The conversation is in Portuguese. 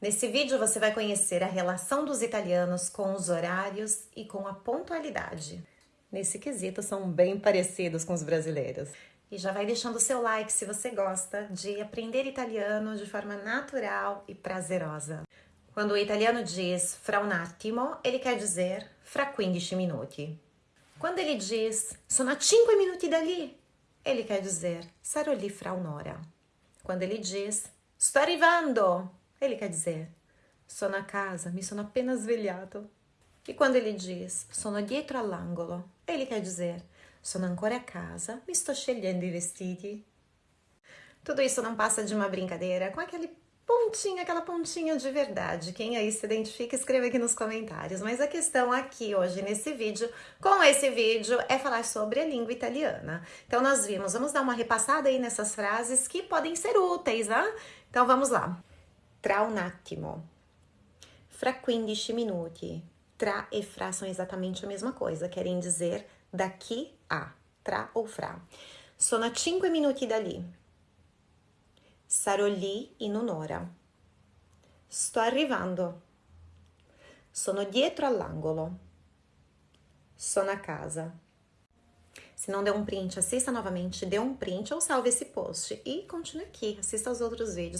Nesse vídeo você vai conhecer a relação dos italianos com os horários e com a pontualidade. Nesse quesito são bem parecidos com os brasileiros. E já vai deixando o seu like se você gosta de aprender italiano de forma natural e prazerosa. Quando o italiano diz fra un attimo, ele quer dizer fra 15 minuti. Quando ele diz sono a 5 minuti dali, ele quer dizer sarò lì fra un'ora. Quando ele diz sto arrivando, ele quer dizer sono a casa, mi sono appena svegliato. E quando ele diz sono dietro all'angolo, ele quer dizer sono ancora a casa, mi sto scegliendo i vestiti. Tudo isso não passa de uma brincadeira com aquele pontinho, aquela pontinha de verdade. Quem aí se identifica, escreva aqui nos comentários. Mas a questão aqui hoje nesse vídeo, com esse vídeo, é falar sobre a língua italiana. Então nós vimos, vamos dar uma repassada aí nessas frases que podem ser úteis, né? Então vamos lá. Tra un attimo. Fra 15 minuti. Tra e fra são exatamente a mesma coisa, querem dizer daqui a. Tra ou fra. Sono a 5 minuti dali. Sarò lì in un'ora. Sto arrivando. Sono dietro all'angolo. Sono a casa. Se não deu um print, assista novamente, dê um print ou salve esse post e continue aqui, assista aos outros vídeos.